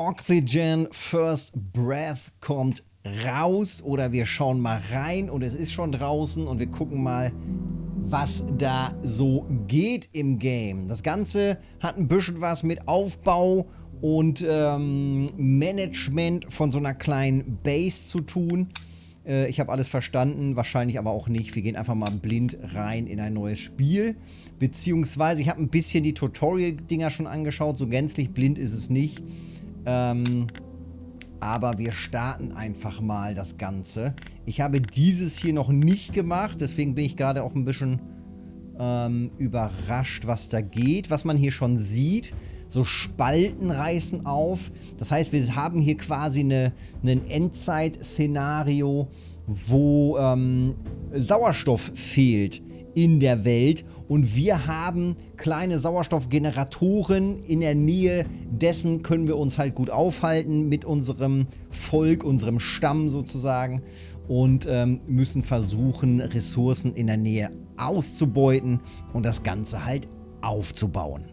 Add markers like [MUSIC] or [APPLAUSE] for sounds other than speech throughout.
Oxygen First Breath kommt raus oder wir schauen mal rein und es ist schon draußen und wir gucken mal, was da so geht im Game. Das Ganze hat ein bisschen was mit Aufbau und ähm, Management von so einer kleinen Base zu tun. Äh, ich habe alles verstanden, wahrscheinlich aber auch nicht. Wir gehen einfach mal blind rein in ein neues Spiel. Beziehungsweise ich habe ein bisschen die Tutorial-Dinger schon angeschaut. So gänzlich blind ist es nicht. Ähm, aber wir starten einfach mal das Ganze. Ich habe dieses hier noch nicht gemacht, deswegen bin ich gerade auch ein bisschen ähm, überrascht, was da geht. Was man hier schon sieht, so Spalten reißen auf. Das heißt, wir haben hier quasi eine, ein Endzeit-Szenario, wo ähm, Sauerstoff fehlt in der Welt und wir haben kleine Sauerstoffgeneratoren in der Nähe dessen können wir uns halt gut aufhalten mit unserem Volk, unserem Stamm sozusagen und ähm, müssen versuchen Ressourcen in der Nähe auszubeuten und das Ganze halt aufzubauen.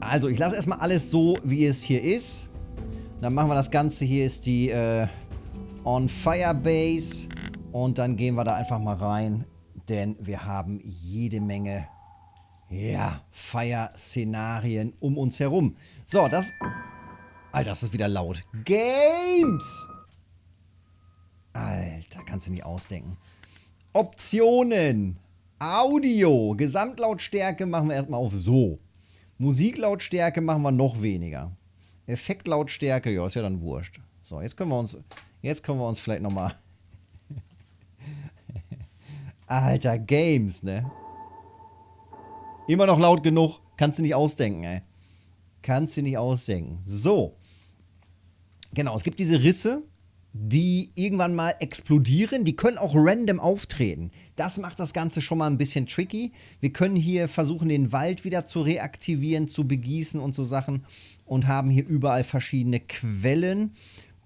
Also ich lasse erstmal alles so, wie es hier ist. Dann machen wir das Ganze. Hier ist die äh, On Fire Base. Und dann gehen wir da einfach mal rein. Denn wir haben jede Menge, ja, Fire-Szenarien um uns herum. So, das... Alter, das ist wieder laut. Games! Alter, kannst du nicht ausdenken. Optionen. Audio. Gesamtlautstärke machen wir erstmal auf so. Musiklautstärke machen wir noch weniger. Effektlautstärke, ja, ist ja dann wurscht. So, jetzt können wir uns, jetzt können wir uns vielleicht nochmal... [LAUGHS] Alter, Games, ne? Immer noch laut genug. Kannst du nicht ausdenken, ey. Kannst du nicht ausdenken. So. Genau, es gibt diese Risse die irgendwann mal explodieren. Die können auch random auftreten. Das macht das Ganze schon mal ein bisschen tricky. Wir können hier versuchen, den Wald wieder zu reaktivieren, zu begießen und so Sachen und haben hier überall verschiedene Quellen.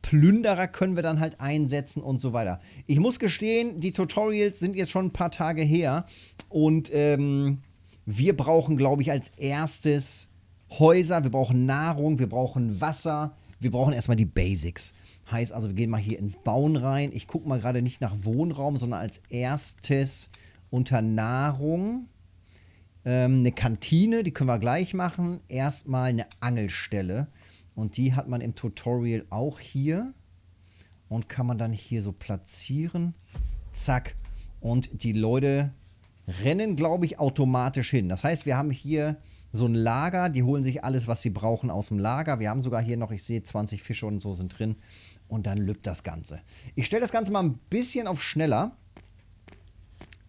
Plünderer können wir dann halt einsetzen und so weiter. Ich muss gestehen, die Tutorials sind jetzt schon ein paar Tage her und ähm, wir brauchen, glaube ich, als erstes Häuser, wir brauchen Nahrung, wir brauchen Wasser, wir brauchen erstmal die Basics. Heißt also, wir gehen mal hier ins Bauen rein. Ich gucke mal gerade nicht nach Wohnraum, sondern als erstes unter Nahrung. Ähm, eine Kantine, die können wir gleich machen. Erstmal eine Angelstelle. Und die hat man im Tutorial auch hier. Und kann man dann hier so platzieren. Zack. Und die Leute rennen, glaube ich, automatisch hin. Das heißt, wir haben hier so ein Lager. Die holen sich alles, was sie brauchen, aus dem Lager. Wir haben sogar hier noch, ich sehe, 20 Fische und so sind drin und dann lübt das Ganze. Ich stelle das Ganze mal ein bisschen auf schneller.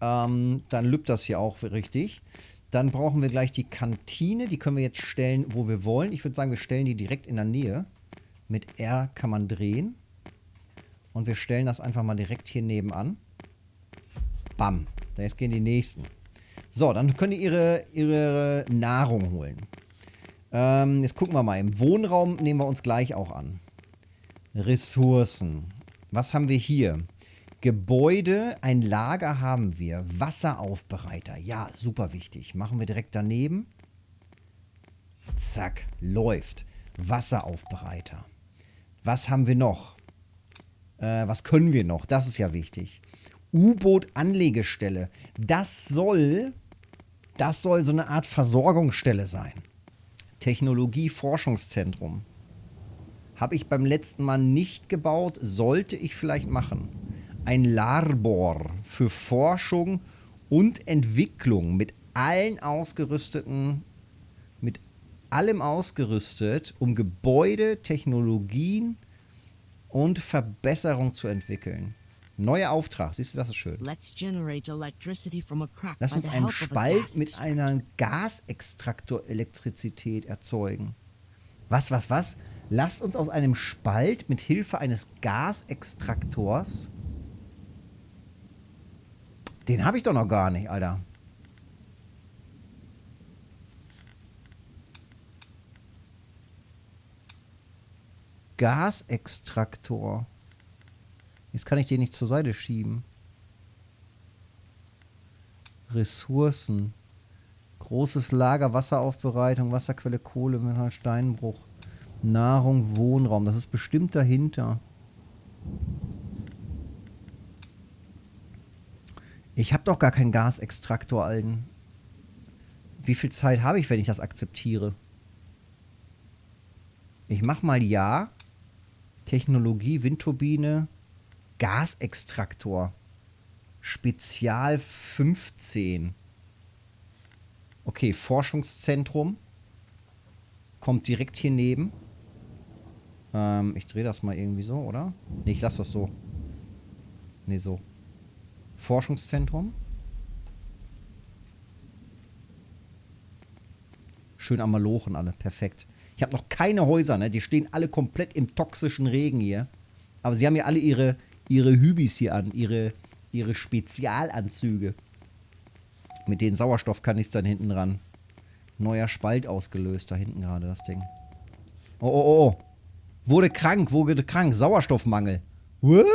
Ähm, dann lübt das hier auch richtig. Dann brauchen wir gleich die Kantine. Die können wir jetzt stellen, wo wir wollen. Ich würde sagen, wir stellen die direkt in der Nähe. Mit R kann man drehen. Und wir stellen das einfach mal direkt hier nebenan. Bam. Jetzt gehen die nächsten. So, dann können die ihre, ihre Nahrung holen. Ähm, jetzt gucken wir mal. Im Wohnraum nehmen wir uns gleich auch an. Ressourcen. Was haben wir hier? Gebäude, ein Lager haben wir. Wasseraufbereiter. Ja, super wichtig. Machen wir direkt daneben. Zack, läuft. Wasseraufbereiter. Was haben wir noch? Äh, was können wir noch? Das ist ja wichtig. U-Boot-Anlegestelle. Das soll, das soll so eine Art Versorgungsstelle sein. Technologie-Forschungszentrum. Habe ich beim letzten Mal nicht gebaut, sollte ich vielleicht machen. Ein Labor für Forschung und Entwicklung mit allen ausgerüsteten, mit allem ausgerüstet, um Gebäude, Technologien und Verbesserung zu entwickeln. Neuer Auftrag, siehst du, das ist schön. Lass uns einen Spalt mit einer Gasextraktor-Elektrizität erzeugen. Was, was, was? Lasst uns aus einem Spalt mit Hilfe eines Gasextraktors. Den habe ich doch noch gar nicht, Alter. Gasextraktor. Jetzt kann ich den nicht zur Seite schieben. Ressourcen. Großes Lager, Wasseraufbereitung, Wasserquelle, Kohle, Mineral, Steinbruch. Nahrung, Wohnraum. Das ist bestimmt dahinter. Ich habe doch gar keinen Gasextraktor, Alten. Wie viel Zeit habe ich, wenn ich das akzeptiere? Ich mach mal ja. Technologie, Windturbine, Gasextraktor. Spezial 15. Okay, Forschungszentrum. Kommt direkt hier neben. Ähm, ich drehe das mal irgendwie so, oder? Ne, ich lasse das so. Ne, so. Forschungszentrum. Schön am Malochen alle, perfekt. Ich habe noch keine Häuser, ne? Die stehen alle komplett im toxischen Regen hier. Aber sie haben ja alle ihre, ihre Hübis hier an, ihre, ihre Spezialanzüge. Mit den Sauerstoffkanistern hinten dran. Neuer Spalt ausgelöst, da hinten gerade das Ding. Oh, oh, oh. Wurde krank, wurde krank. Sauerstoffmangel. Was?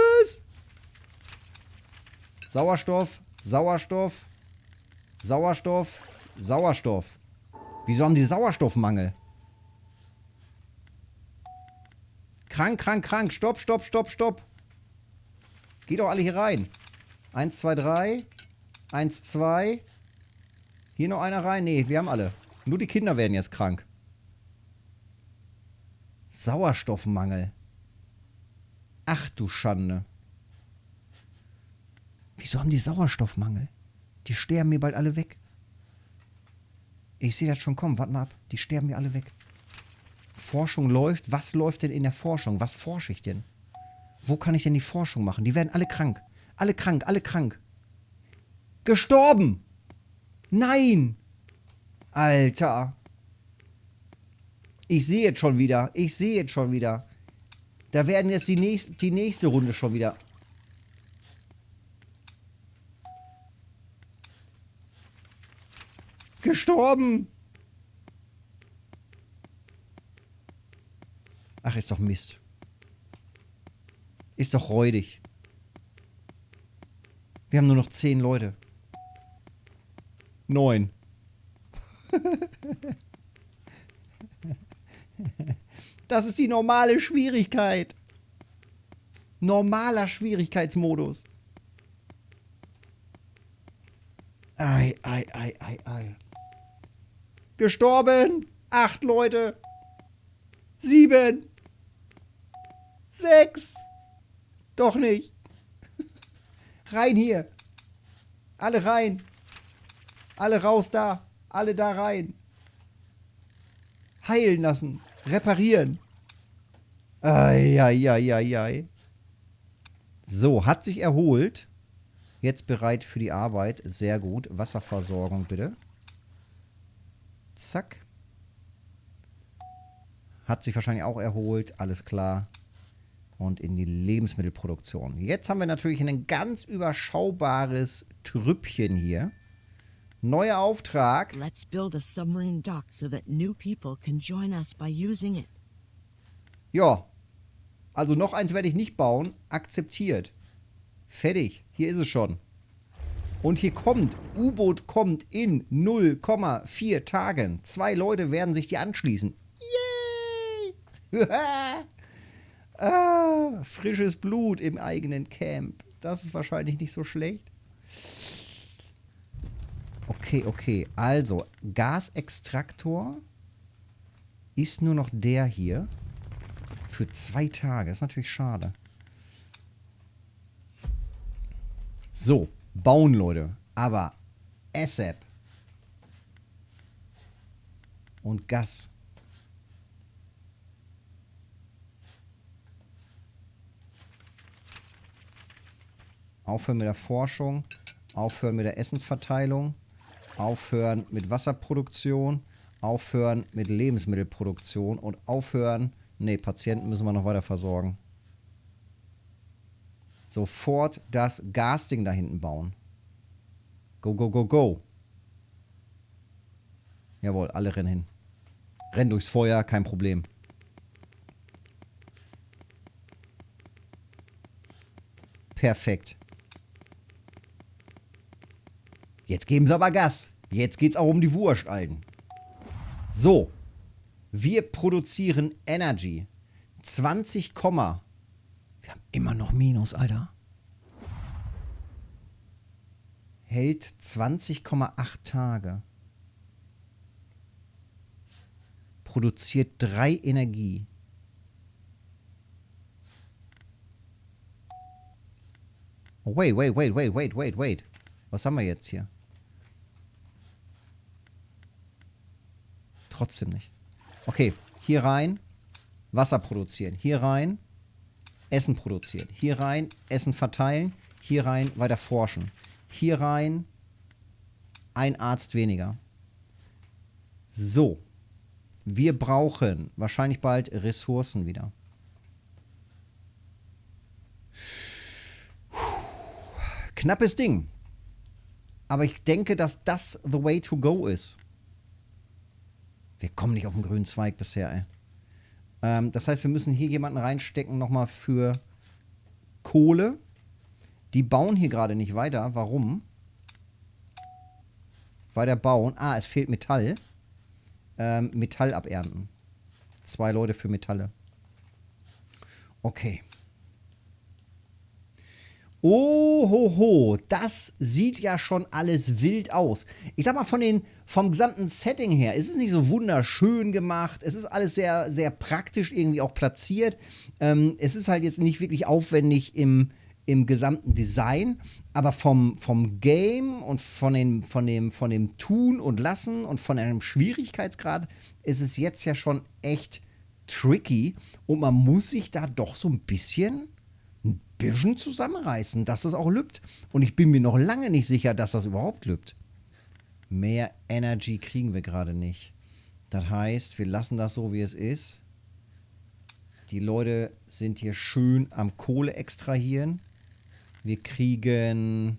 Sauerstoff, Sauerstoff, Sauerstoff, Sauerstoff. Wieso haben die Sauerstoffmangel? Krank, krank, krank. Stopp, stopp, stopp, stopp. Geht doch alle hier rein. Eins, zwei, drei. Eins, zwei. Hier noch einer rein? Nee, wir haben alle. Nur die Kinder werden jetzt krank. Sauerstoffmangel. Ach du Schande. Wieso haben die Sauerstoffmangel? Die sterben mir bald alle weg. Ich sehe das schon kommen. Warte mal ab. Die sterben mir alle weg. Forschung läuft. Was läuft denn in der Forschung? Was forsche ich denn? Wo kann ich denn die Forschung machen? Die werden alle krank. Alle krank, alle krank. Gestorben! Nein! Alter. Ich sehe jetzt schon wieder. Ich sehe jetzt schon wieder. Da werden jetzt die nächste, die nächste Runde schon wieder. Gestorben. Ach, ist doch Mist. Ist doch räudig. Wir haben nur noch zehn Leute. Neun. [LAUGHS] Das ist die normale Schwierigkeit. Normaler Schwierigkeitsmodus. Ei, ei, ei, ei, ei. Gestorben. Acht Leute. Sieben. Sechs. Doch nicht. [LAUGHS] Rein hier. Alle rein. Alle raus da. Alle da rein. Heilen lassen. Reparieren. Eieieiei. So, hat sich erholt. Jetzt bereit für die Arbeit. Sehr gut. Wasserversorgung bitte. Zack. Hat sich wahrscheinlich auch erholt. Alles klar. Und in die Lebensmittelproduktion. Jetzt haben wir natürlich ein ganz überschaubares Trüppchen hier. Neuer Auftrag. Let's build a submarine dock so that new people can join us by using it. Ja. Also noch eins werde ich nicht bauen. Akzeptiert. Fertig. Hier ist es schon. Und hier kommt, U-Boot kommt in 0,4 Tagen. Zwei Leute werden sich die anschließen. Yay! [LAUGHS] ah, frisches Blut im eigenen Camp. Das ist wahrscheinlich nicht so schlecht. Okay, okay. Also, Gasextraktor ist nur noch der hier. Für zwei Tage. Ist natürlich schade. So, bauen, Leute. Aber ASAP. Und Gas. Aufhören mit der Forschung. Aufhören mit der Essensverteilung aufhören mit Wasserproduktion, aufhören mit Lebensmittelproduktion und aufhören, nee, Patienten müssen wir noch weiter versorgen. Sofort das Gasding da hinten bauen. Go, go, go, go. Jawohl, alle rennen hin. Rennen durchs Feuer, kein Problem. Perfekt. Jetzt geben sie aber Gas. Jetzt geht's auch um die Wurst, Alten. So. Wir produzieren Energy. 20, wir haben immer noch Minus, Alter. Hält 20,8 Tage. Produziert 3 Energie. Oh, wait, wait, wait, wait, wait, wait, wait. Was haben wir jetzt hier? Trotzdem nicht. Okay, hier rein Wasser produzieren. Hier rein Essen produzieren. Hier rein Essen verteilen. Hier rein weiter forschen. Hier rein ein Arzt weniger. So. Wir brauchen wahrscheinlich bald Ressourcen wieder. Knappes Ding. Aber ich denke, dass das the way to go ist. Wir kommen nicht auf den grünen Zweig bisher, ey. Ähm, das heißt, wir müssen hier jemanden reinstecken nochmal für Kohle. Die bauen hier gerade nicht weiter. Warum? Weiter bauen. Ah, es fehlt Metall. Ähm, Metall abernten. Zwei Leute für Metalle. Okay. Ohoho, das sieht ja schon alles wild aus. Ich sag mal, von den, vom gesamten Setting her ist es nicht so wunderschön gemacht. Es ist alles sehr, sehr praktisch irgendwie auch platziert. Ähm, es ist halt jetzt nicht wirklich aufwendig im, im gesamten Design, aber vom, vom Game und von, den, von, dem, von dem Tun und Lassen und von einem Schwierigkeitsgrad ist es jetzt ja schon echt tricky und man muss sich da doch so ein bisschen bisschen zusammenreißen, dass das auch lübt. Und ich bin mir noch lange nicht sicher, dass das überhaupt lübt. Mehr Energy kriegen wir gerade nicht. Das heißt, wir lassen das so, wie es ist. Die Leute sind hier schön am Kohle extrahieren. Wir kriegen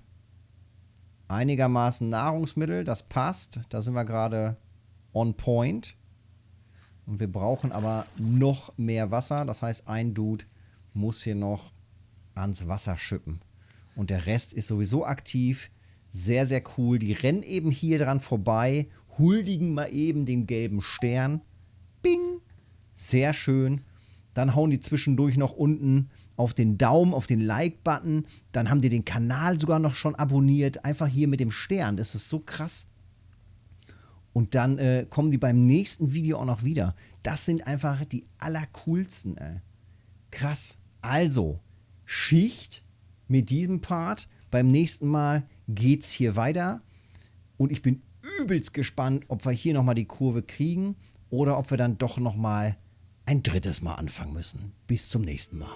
einigermaßen Nahrungsmittel, das passt. Da sind wir gerade on point. Und wir brauchen aber noch mehr Wasser. Das heißt, ein Dude muss hier noch ans Wasser schippen. Und der Rest ist sowieso aktiv. Sehr, sehr cool. Die rennen eben hier dran vorbei, huldigen mal eben den gelben Stern. Bing! Sehr schön. Dann hauen die zwischendurch noch unten auf den Daumen, auf den Like-Button. Dann haben die den Kanal sogar noch schon abonniert. Einfach hier mit dem Stern. Das ist so krass. Und dann äh, kommen die beim nächsten Video auch noch wieder. Das sind einfach die allercoolsten. Ey. Krass. Also, Schicht mit diesem Part. Beim nächsten Mal geht es hier weiter. Und ich bin übelst gespannt, ob wir hier nochmal die Kurve kriegen oder ob wir dann doch nochmal ein drittes Mal anfangen müssen. Bis zum nächsten Mal.